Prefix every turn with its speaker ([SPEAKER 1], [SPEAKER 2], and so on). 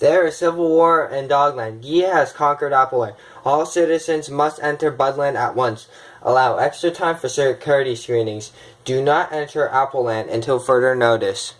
[SPEAKER 1] There is civil war in Dogland. Yi has conquered Appleland. All citizens must enter Budland at once. Allow extra time for security screenings. Do not enter Appleland until further notice.